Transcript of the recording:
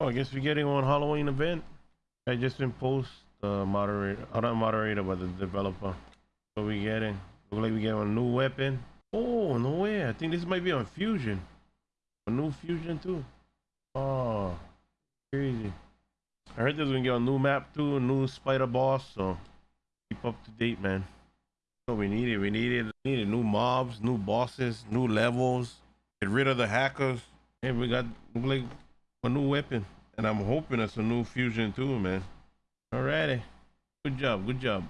Oh, I guess we're getting one Halloween event. I just been post the moderator, uh, not moderator, but the developer. What we getting? Look like we getting a new weapon. Oh, no way. I think this might be on Fusion. A new Fusion too. Oh, crazy. I heard there's gonna get a new map too, a new spider boss, so keep up to date, man. What we needed, we needed, needed new mobs, new bosses, new levels, get rid of the hackers. And we got like a new weapon. And I'm hoping it's a new fusion too, man. Alrighty. Good job, good job.